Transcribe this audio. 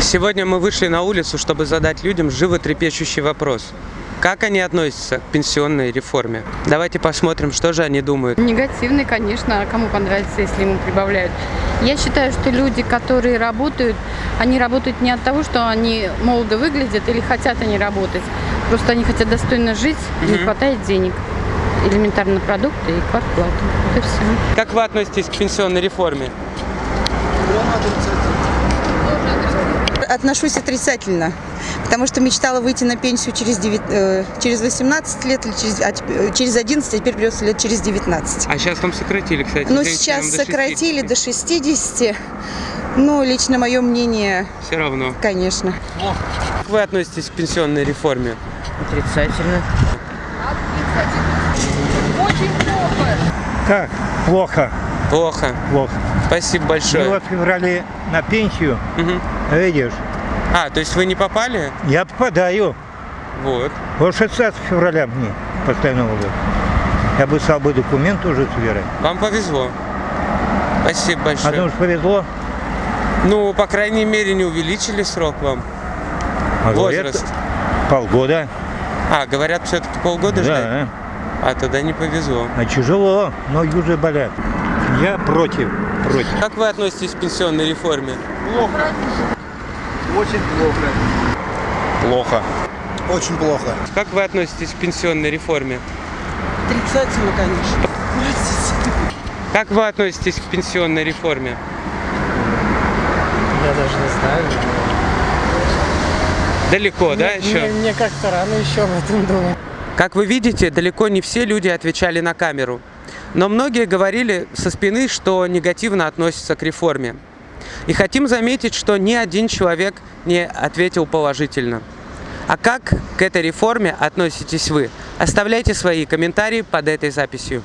Сегодня мы вышли на улицу, чтобы задать людям животрепещущий вопрос. Как они относятся к пенсионной реформе? Давайте посмотрим, что же они думают. Негативный, конечно, а кому понравится, если ему прибавляют. Я считаю, что люди, которые работают, они работают не от того, что они молодо выглядят или хотят они работать. Просто они хотят достойно жить, не Мгм. хватает денег. Элементарно продукты и квартплату. Это все. Как вы относитесь к пенсионной реформе? Отношусь отрицательно, потому что мечтала выйти на пенсию через, 9, э, через 18 лет или через, а э, через 11, а теперь придется лет через 19. А сейчас там сократили, кстати. Ну, сейчас до сократили до 60. Ну, лично мое мнение, Все равно. конечно. Как вы относитесь к пенсионной реформе? Отрицательно. Как? Плохо, Плохо. плохо. Спасибо большое. вот в феврале на пенсию, Мгм. видишь, А, то есть вы не попали? я попадаю. Вот. Вот 60 февраля мне постоянного года. Я бы стал бы документ уже собирать. Вам повезло. Спасибо А большое. думаешь, повезло? Ну, по крайней мере, не увеличили срок вам. А говорят, Возраст. полгода. А, говорят, все-таки полгода ждать? Да, А тогда не повезло. а тяжело, ноги уже болят. Я против, против. Как вы относитесь к пенсионной реформе? Плохо. Очень плохо. Как вы относитесь к пенсионной реформе? Отрицательно, конечно. Как вы относитесь к пенсионной реформе? Я даже не знаю. Далеко, да, Мне- еще? Мне, мне как-то рано еще об этом думать. Как вы видите, далеко не все люди отвечали на камеру. Но многие говорили со спины, что негативно относятся к реформе. И хотим заметить, что ни один человек не ответил положительно. А как к этой реформе относитесь вы? Оставляйте свои комментарии под этой записью.